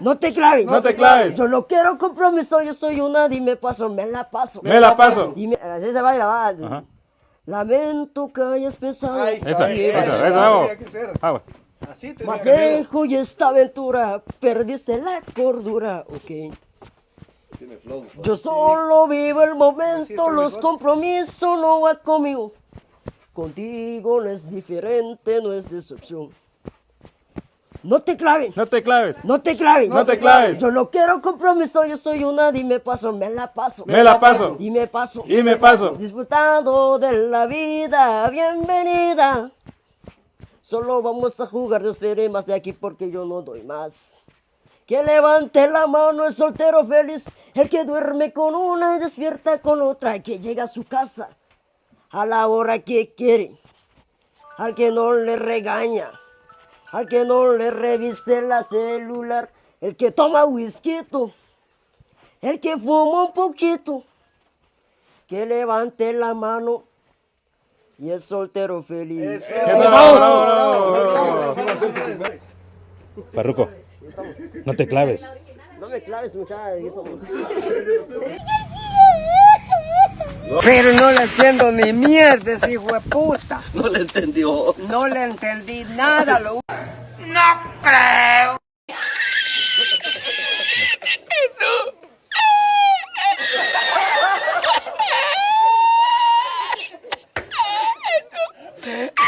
No te claves. No te claves. Yo no quiero compromiso, yo soy una, dime paso, me la paso. Me la paso. Dime, así se baila, va. Ajá. Lamento que hayas pensado. Ahí está, Esa, esa, ahí, esa, que ser. Agua. Así tenía Más lejos y esta aventura, perdiste la cordura, ok. Yo solo vivo el momento, los mejor. compromisos no van conmigo. Contigo no es diferente, no es excepción. No te claves, No te claves. no te claves. No te claves. Yo no quiero compromiso, yo soy una, dime paso, me la paso. Me la paso. Dime paso. Y me paso. Disfrutando de la vida, bienvenida. Solo vamos a jugar, no espere más de aquí porque yo no doy más. Que levante la mano el soltero feliz, el que duerme con una y despierta con otra, que llega a su casa a la hora que quiere, al que no le regaña, al que no le revise la celular, el que toma whisky, el que fuma un poquito, que levante la mano y el soltero feliz. Parruco, no te claves. No me claves, muchachos. eso- Pero no le entiendo ni mierda, ese hijo de puta. No le entendió. No le entendí nada. Lo... Não creu! Isso! Isso!